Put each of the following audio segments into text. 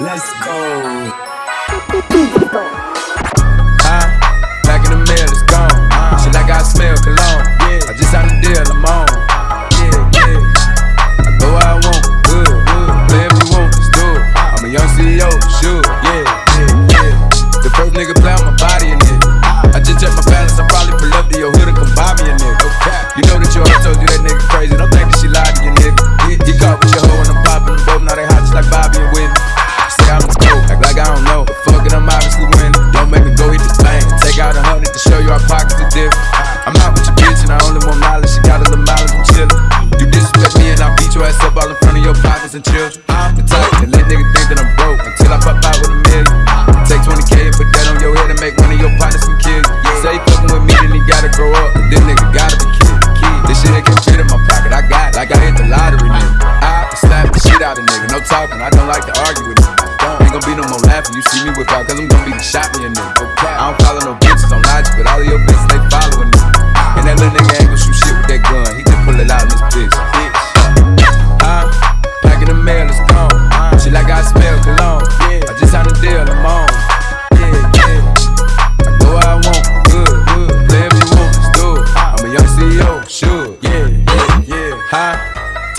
Let's go. Huh? Back in the mail, it's gone. Uh-huh. Shit like I got smell cologne. I just deal, I'm on. Yeah, yeah. I go where I want, good, good. Play if you want, let's do it. Uh-huh. I'm a young CEO, sure. Yeah, yeah, yeah. The first nigga play on my body and children. I'm the type that let niggas think that I'm broke until I pop out with a million. Take 20k and put that on your head and make one of your partners some kids. Say he fucking with me, then he gotta grow up. This nigga gotta be kid. This shit ain't can fit in my pocket. I got like I hit the lottery, nigga. I slap the shit out of nigga. No talking, I don't like to argue with niggas. Ain't gonna be no more laughing. You see me whip out, cause I'm gonna be the shot me a nigga. I don't follow no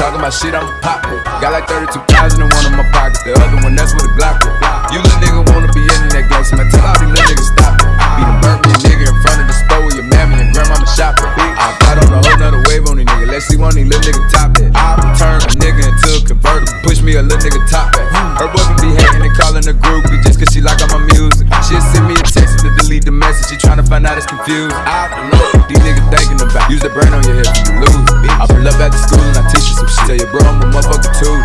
Talking about shit, I'm poppin'. Got like 32,000 in one of my pockets. The other one, that's with a Glock. with. You little nigga wanna be in that game, so man, tell all these little niggas stop it. Be the me nigga in front of the store with your mammy and grandmama shopping. I got on a whole nother wave on these niggas. Let's see one of these little niggas top that. I turn a nigga into a convertible. Push me a little nigga top that. Her boyfriend be hating and calling the groupie just cause she like all my music. She'll send me a text to delete the message. She tryna find out it's confused. I don't know what these niggas thinking about. Use the brain on your head you lose. I pull up after school and I teach. Tell your bro I'm a motherfucker too.